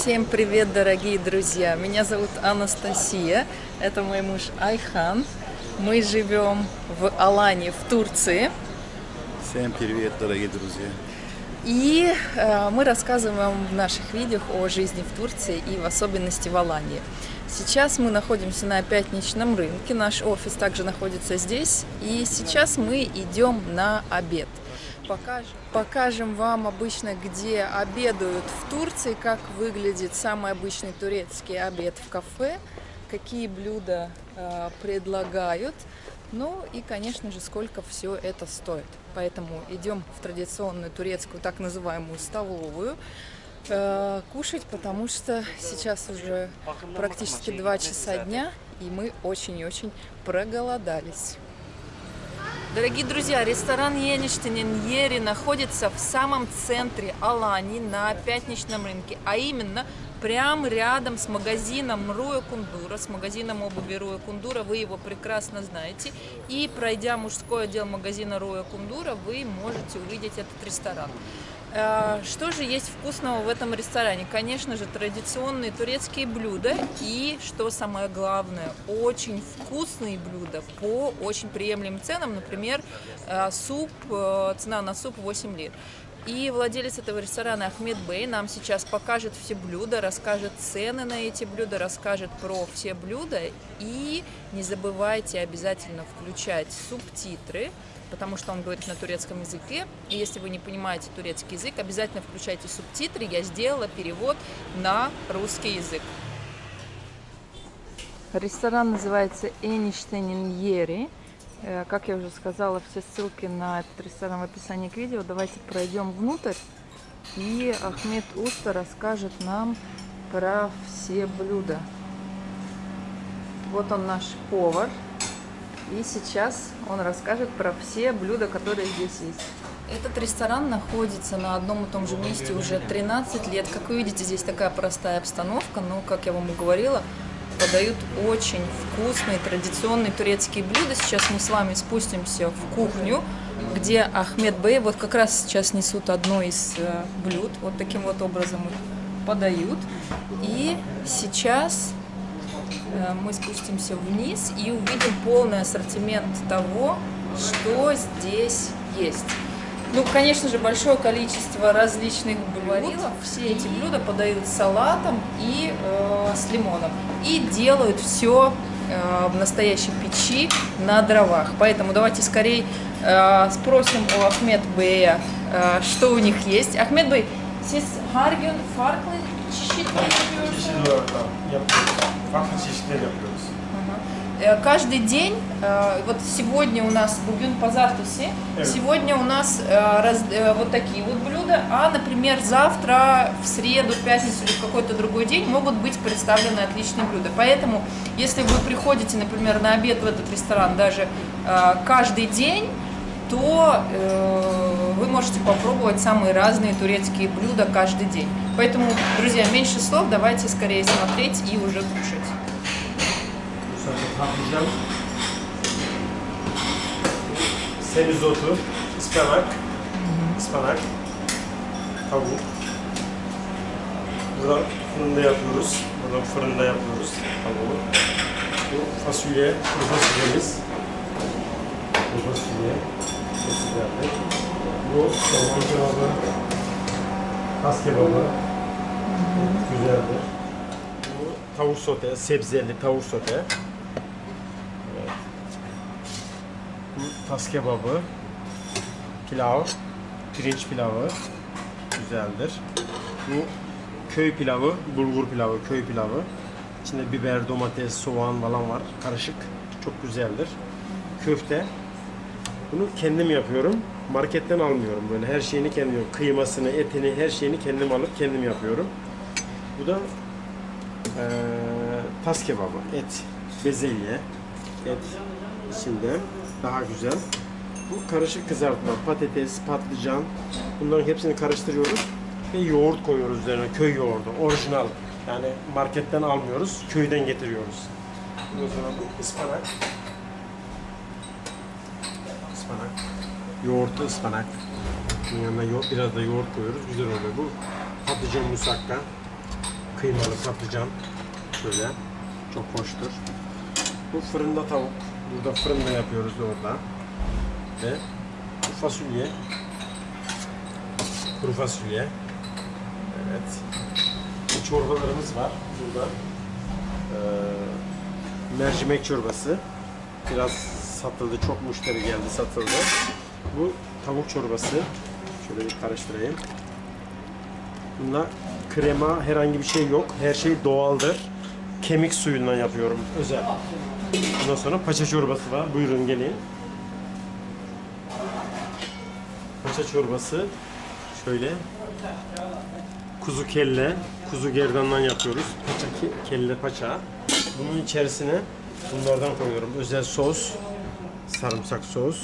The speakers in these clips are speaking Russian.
Всем привет, дорогие друзья! Меня зовут Анастасия, это мой муж Айхан. Мы живем в Алане, в Турции. Всем привет, дорогие друзья! И э, мы рассказываем в наших видео о жизни в Турции и в особенности в Алании. Сейчас мы находимся на пятничном рынке, наш офис также находится здесь. И сейчас мы идем на обед. Покажем, покажем вам обычно, где обедают в Турции, как выглядит самый обычный турецкий обед в кафе, какие блюда э, предлагают, ну и, конечно же, сколько все это стоит. Поэтому идем в традиционную турецкую так называемую столовую э, кушать, потому что сейчас уже практически 2 часа дня, и мы очень и очень проголодались. Дорогие друзья, ресторан Еничтинен Ери находится в самом центре Алани на пятничном рынке, а именно прямо рядом с магазином Руя Кундура, с магазином обуви Руя Кундура, вы его прекрасно знаете. И пройдя мужской отдел магазина Руя Кундура, вы можете увидеть этот ресторан. Э, что же есть вкусного в этом ресторане? Конечно же, традиционные турецкие блюда и, что самое главное, очень вкусные блюда по очень приемлемым ценам. Например, э, суп, э, цена на суп 8 лир. И владелец этого ресторана Ахмед Бей нам сейчас покажет все блюда, расскажет цены на эти блюда, расскажет про все блюда. И не забывайте обязательно включать субтитры, потому что он говорит на турецком языке. И если вы не понимаете турецкий язык, обязательно включайте субтитры. Я сделала перевод на русский язык. Ресторан называется Эништейнин Ери. Э, как я уже сказала, все ссылки на этот ресторан в описании к видео. Давайте пройдем внутрь. И Ахмед Уста расскажет нам про все блюда. Вот он наш повар. И сейчас он расскажет про все блюда, которые здесь есть. Этот ресторан находится на одном и том же месте уже 13 лет. Как вы видите, здесь такая простая обстановка, но, как я вам и говорила, подают очень вкусные традиционные турецкие блюда. Сейчас мы с вами спустимся в кухню, где Ахмед Бей вот как раз сейчас несут одно из э, блюд. Вот таким вот образом их подают. И сейчас Э, мы спустимся вниз и увидим полный ассортимент того, что здесь есть. Ну, конечно же, большое количество различных блюд. Все эти блюда подают с салатом и э, с лимоном. И делают все э, в настоящей печи на дровах. Поэтому давайте скорее э, спросим у Ахмед Бея, э, что у них есть. Ахмед Бey, siz her gün farklı çeşitler yapıyorsunuz? Farklı çeşitler yapıyoruz. Э, каждый день, э, вот сегодня у нас бугюн позавтуси, Evet. сегодня у нас э, раз- э, вот такие вот блюда, а, например, завтра, в среду, в пятницу или в какой-то другой день могут быть представлены отличные блюда. Поэтому, если вы приходите, например, на обед в этот ресторан даже э, каждый день, то э, вы можете попробовать самые разные турецкие блюда каждый день. Поэтому, друзья, меньше слов, давайте скорее смотреть и уже кушать. Patlıcan, semizotu, ıspanak, ıspanak, tavuk. Burada fırında yapıyoruz. Burada fırında yapıyoruz tavuğu. Bu fasulye, kuru fasulyemiz. Kuru fasulye. Güzeldir. Bu soğan kebabı, tas kebabı. Güzeldir. Bu tavuk sote, sebzeli tavuk sote. Evet. Bu tas kebabı, pilav, pirinç pilavı güzeldir. Bu köy pilavı, bulgur pilavı, köy pilavı. İçinde biber, domates, soğan falan var. Karışık. Çok güzeldir. Köfte. Bunu kendim yapıyorum. Marketten almıyorum böyle. Her şeyini kendim yapıyorum. Kıymasını, etini, her şeyini kendim alıp kendim yapıyorum. Bu da eee tas kebabı, et, bezelye, et içinde daha güzel. Bu karışık kızartma, patates, patlıcan bunların hepsini karıştırıyoruz ve yoğurt koyuyoruz üzerine, köy yoğurdu, orijinal. Yani marketten almıyoruz, köyden getiriyoruz. O zaman bu ıspanak. Ispanak. Yoğurtlu ıspanak. Bunun yanına yo- biraz da yoğurt koyuyoruz, güzel oluyor bu. Patlıcan musakka, kıymalı patlıcan. Şöyle. Çok hoştur. Bu fırında tavuk. Burada fırında yapıyoruz orada. Ve bu fasulye. Kuru fasulye. Evet. Bu çorbalarımız var burada. Ee, mercimek çorbası. Biraz satıldı. Çok müşteri geldi satıldı. Bu tavuk çorbası. Şöyle bir karıştırayım. Bunda krema herhangi bir şey yok. Her şey doğaldır. Kemik suyundan yapıyorum özel. Ondan sonra paça çorbası var. Buyurun gelin. Paça çorbası şöyle kuzu kelle, kuzu gerdandan yapıyoruz. Paça ke- kelle paça. Bunun içerisine bunlardan koyuyorum. Özel sos, sarımsak sos,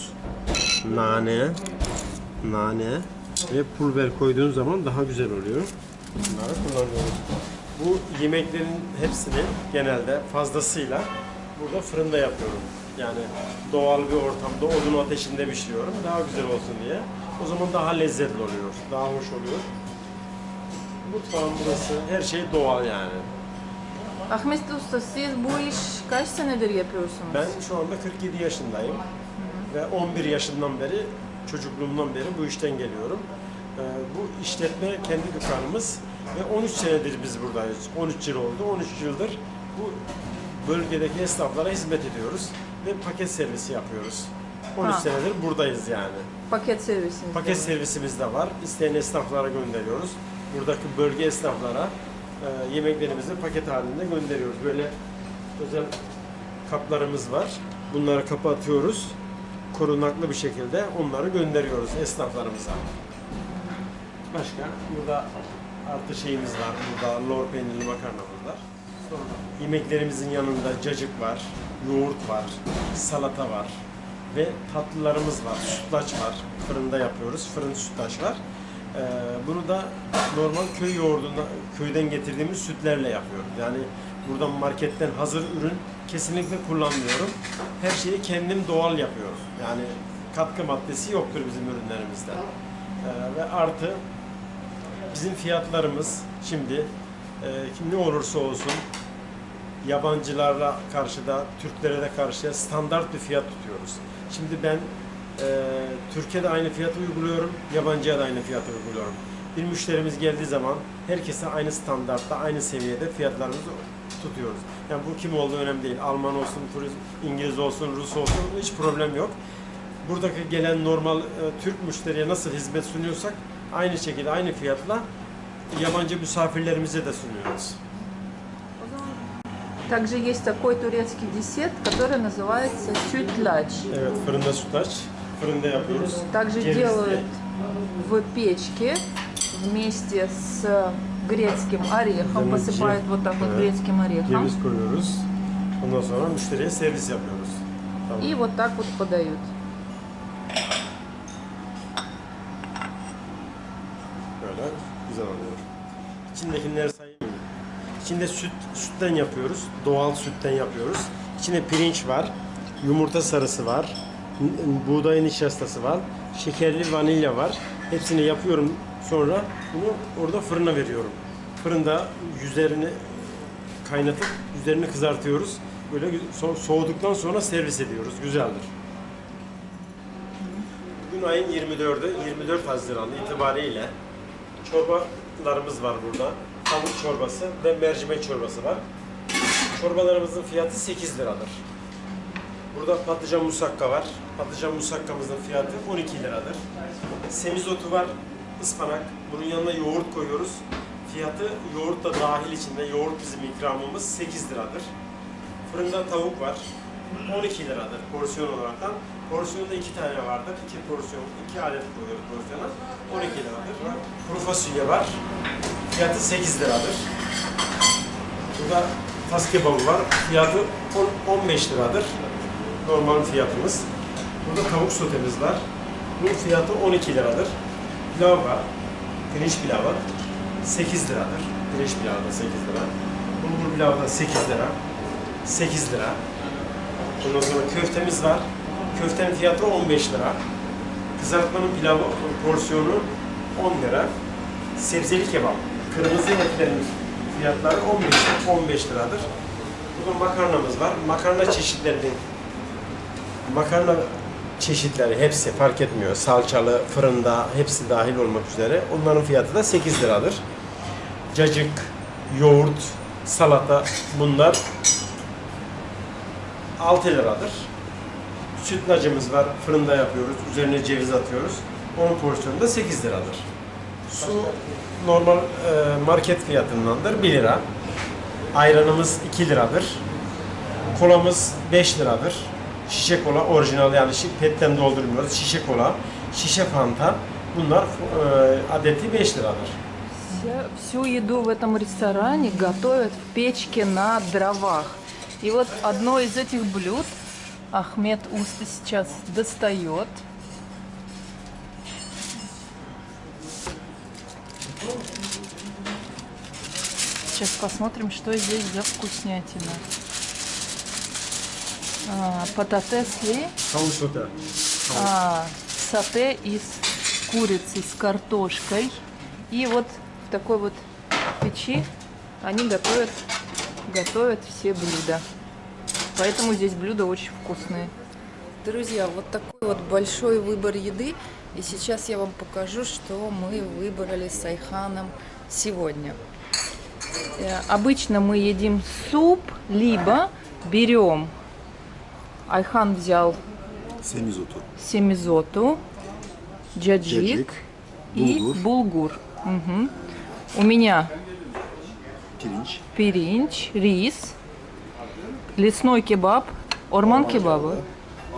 nane, nane ve pul biber koyduğun zaman daha güzel oluyor. Bunları kullanıyoruz. Bu yemeklerin hepsini genelde fazlasıyla burada fırında yapıyorum. Yani doğal bir ortamda odun ateşinde pişiriyorum. Daha güzel olsun diye. O zaman daha lezzetli oluyor. Daha hoş oluyor. Mutfağım burası. Her şey doğal yani. Ahmet Usta siz bu iş kaç senedir yapıyorsunuz? Ben şu anda 47 yaşındayım. Ve 11 yaşından beri, çocukluğumdan beri bu işten geliyorum. Ee, bu işletme kendi dükkanımız ve 13 senedir biz buradayız. 13 yıl oldu. 13 yıldır bu bölgedeki esnaflara hizmet ediyoruz ve paket servisi yapıyoruz. 13 Ha. senedir buradayız yani. Paket servisiniz. Paket servisimiz de var. İsteyen esnaflara gönderiyoruz. Buradaki bölge esnaflara e, yemeklerimizi paket halinde gönderiyoruz. Böyle özel kaplarımız var. Bunları kapatıyoruz. Korunaklı bir şekilde onları gönderiyoruz esnaflarımıza. Başka burada artı şeyimiz var. Burada lor peynirli makarnamız var. Sonra yemeklerimizin yanında cacık var, yoğurt var, salata var ve tatlılarımız var. Sütlaç var. Fırında yapıyoruz. Fırın sütlaç var. Ee, bunu da normal köy yoğurdunda köyden getirdiğimiz sütlerle yapıyoruz. Yani buradan marketten hazır ürün kesinlikle kullanmıyorum. Her şeyi kendim doğal yapıyorum. Yani katkı maddesi yoktur bizim ürünlerimizde. Ee, ve artı bizim fiyatlarımız şimdi e, kim ne olursa olsun yabancılarla karşı da Türklere de karşı standart bir fiyat tutuyoruz. Şimdi ben e, Türkiye'de aynı fiyatı uyguluyorum, yabancıya da aynı fiyatı uyguluyorum. Bir müşterimiz geldiği zaman herkese aynı standartta, aynı seviyede fiyatlarımızı tutuyoruz. Yani bu kim olduğu önemli değil. Alman olsun, Turist- İngiliz olsun, Rus olsun hiç problem yok. Buradaki gelen normal e, Türk müşteriye nasıl hizmet sunuyorsak aynı şekilde aynı fiyatla yabancı misafirlerimize de sunuyoruz. Также есть такой турецкий десерт, который называется yapıyoruz. Также делают в печке вместе с грецким орехом, посыпают вот так вот грецким орехом. И вот так вот подают. İçindekileri sayayım. İçinde süt, sütten yapıyoruz. Doğal sütten yapıyoruz. İçinde pirinç var. Yumurta sarısı var. Buğday nişastası var. Şekerli vanilya var. Hepsini yapıyorum. Sonra bunu orada fırına veriyorum. Fırında yüzerini kaynatıp üzerini kızartıyoruz. Böyle soğuduktan sonra servis ediyoruz. Güzeldir. Bugün ayın 24'ü, 24 Haziran itibariyle çorbalarımız var burada. Tavuk çorbası ve mercimek çorbası var. Çorbalarımızın fiyatı 8 liradır. Burada patlıcan musakka var. Patlıcan musakkamızın fiyatı 12 liradır. Semizotu var, ıspanak. Bunun yanına yoğurt koyuyoruz. Fiyatı yoğurt da dahil içinde. Yoğurt bizim ikramımız 8 liradır. Fırında tavuk var. 12 liradır porsiyon olaraktan. Porsiyonda iki tane vardır. İki porsiyon, iki adet koyuyoruz porsiyona. 12 liradır. Kuru fasulye var. Fiyatı 8 liradır. Burada tas kebabı var. Fiyatı 10 15 liradır. Normal fiyatımız. Burada tavuk sotemiz var. Bunun fiyatı 12 liradır. Pilav var. Pirinç pilavı 8 liradır. Pirinç pilavı da 8 lira. Bulgur pilavı da 8 lira. 8 lira. Ondan sonra köftemiz var. Köftenin fiyatı 15 lira. Kızartmanın pilavı porsiyonu 10 lira. Sebzeli kebap. Kırmızı etlerin fiyatları 15, 15 liradır. Burada makarnamız var. Makarna çeşitlerinin makarna çeşitleri hepsi fark etmiyor. Salçalı, fırında hepsi dahil olmak üzere. Onların fiyatı da 8 liradır. Cacık, yoğurt, salata bunlar 6 liradır. Sütlacımız var. Fırında yapıyoruz. Üzerine ceviz atıyoruz. Onun porsiyonu da 8 liradır. Su normal e, market fiyatındandır 1 lira. Ayranımız 2 liradır. Kolamız 5 liradır. Şişe kola orijinal yani petten doldurmuyoruz. Şişe kola, şişe fanta bunlar e, adeti 5 liradır. Вся- всю еду в этом ресторане готовят в печке на дровах. И вот одно из этих блюд Ахмед Уста сейчас достает. Сейчас посмотрим, что здесь за вкуснятина. А, пататесли, Tavuk sote. а, сате из курицы с картошкой. И вот в такой вот печи они готовят, готовят все блюда. Поэтому здесь блюда очень вкусные. Друзья, вот такой вот большой выбор еды. И сейчас я вам покажу, что мы выбрали с Айханом сегодня. Э, Обычно мы едим суп, либо берем. Айхан взял Semizotу. семизоту, джаджик, Джаджик, и булгур. булгур. Мгм. У меня Pirinç. пиринч, рис, лесной кебаб, орман кебабы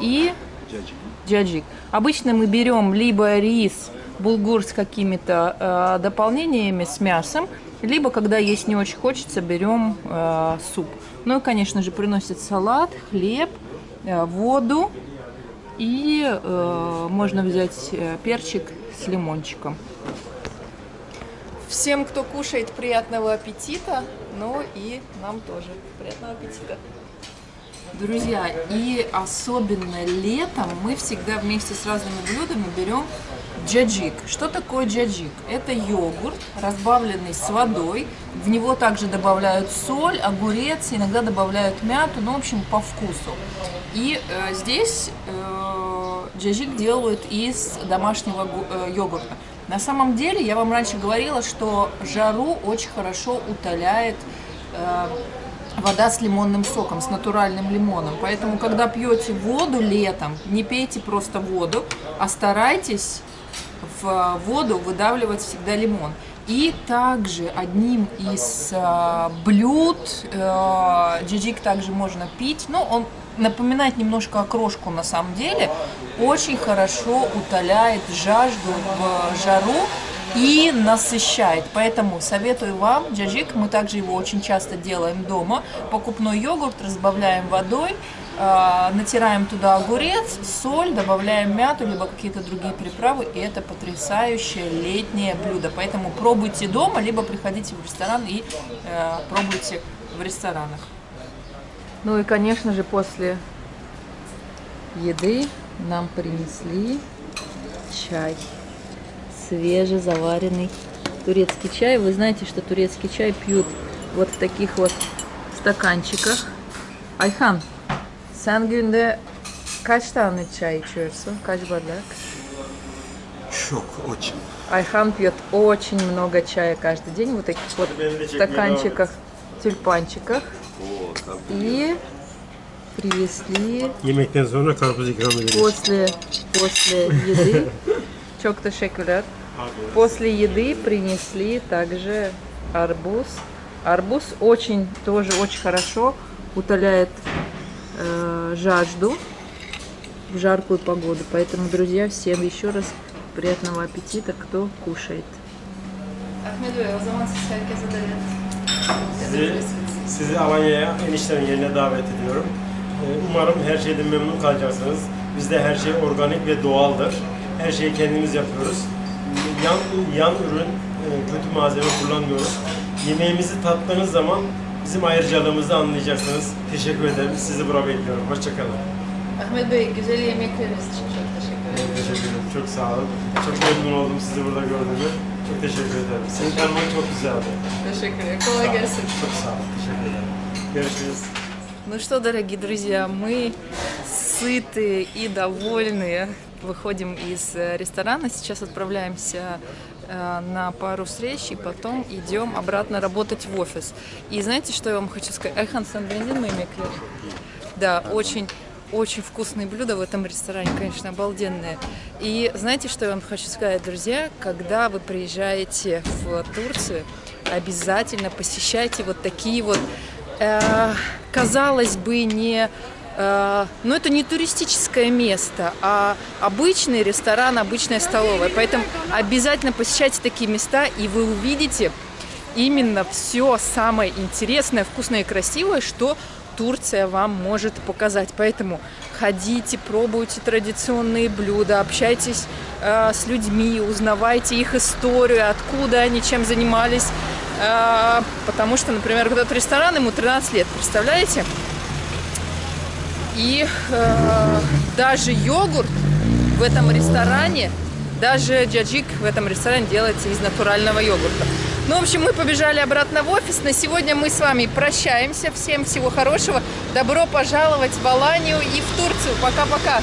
и Cacık. джаджик. Обычно мы берем либо рис, булгур с какими-то э, дополнениями, с мясом, либо, когда есть не очень хочется, берем э, суп. Ну и, конечно же, приносят салат, хлеб, э, воду и э, можно взять э, перчик с лимончиком. Всем, кто кушает, приятного аппетита, но и нам тоже приятного аппетита. Друзья, и особенно летом мы всегда вместе с разными блюдами берем джаджик. Что такое джаджик? Это йогурт, разбавленный с водой. В него также добавляют соль, огурец, иногда добавляют мяту, ну, в общем, по вкусу. И э, здесь э, джаджик делают из домашнего э, йогурта. На самом деле, я вам раньше говорила, что жару очень хорошо утоляет э, вода с лимонным соком, с натуральным лимоном. Поэтому, когда пьете воду летом, не пейте просто воду, а старайтесь в воду выдавливать всегда лимон. И также одним из э, блюд э, джиджик также можно пить. Ну, он напоминает немножко окрошку на самом деле. Очень хорошо утоляет жажду в жару и насыщает. Поэтому советую вам джаджик. Мы также его очень часто делаем дома. Покупной йогурт разбавляем водой, э, натираем туда огурец, соль, добавляем мяту, либо какие-то другие приправы. И это потрясающее летнее блюдо. Поэтому пробуйте дома, либо приходите в ресторан и э, пробуйте в ресторанах. Ну и, конечно же, после еды нам принесли чай свежезаваренный турецкий чай. Вы знаете, что турецкий чай пьют вот в таких вот stakancıkах. Ayhan, sen günde kaç tane çay içiyorsun? Kaç bardak? Çok, очень. Айхан пьет очень много чая каждый день, вот таких вот стаканчиках, тюльпанчиках. И привезли после, после еды. Çok teşekkürler. После еды принесли также арбуз. Арбуз очень, тоже очень хорошо утоляет э, жажду в жаркую погоду. Поэтому, друзья, всем еще раз приятного аппетита, кто кушает. Sizi, sizi Alanya'ya eniştemin yerine davet ediyorum. Ee, Umarım her şeyden memnun kalacaksınız. Bizde her şey organik ve doğaldır. Her şeyi kendimiz yapıyoruz. Yan, yan ürün, e, kötü malzeme kullanmıyoruz. Yemeğimizi tattığınız zaman bizim ayrıcalığımızı anlayacaksınız. Teşekkür ederim. Sizi buraya bekliyorum. Hoşçakalın. Ahmet Bey, güzel yemekleriniz için çok teşekkür ederim. Teşekkür ederim. Çok sağ olun. Çok memnun oldum sizi burada gördüğüme. Çok teşekkür ederim. Senin kalman çok güzeldi. Teşekkür ederim. Sağ ol. Çok sağ ol. Teşekkür ederim. Görüşürüz. Ну что, дорогие друзья, мы сытые и довольные. Выходим из э, ресторана, сейчас отправляемся э, на пару встреч и потом идем обратно работать в офис. И знаете, что я вам хочу сказать? Айхан Сандвендин, мой меклер. Да, очень очень вкусные блюда в этом ресторане, конечно, обалденные. И знаете, что я вам хочу сказать, друзья? Когда вы приезжаете в Турцию, обязательно посещайте вот такие вот, э, казалось бы, не Э, но это не туристическое место, а обычный ресторан, обычная столовая. Поэтому обязательно посещайте такие места, и вы увидите именно все самое интересное, вкусное и красивое, что Турция вам может показать. Поэтому ходите, пробуйте традиционные блюда, общайтесь э, с людьми, узнавайте их историю, откуда они, чем занимались. Э, потому что, например, этот ресторан, ему 13 лет, представляете? И э, даже йогурт в этом ресторане, даже джаджик в этом ресторане делается из натурального йогурта. Ну, в общем, мы побежали обратно в офис. На сегодня мы с вами прощаемся. Всем всего хорошего. Добро пожаловать в Аланию и в Турцию. Пока-пока.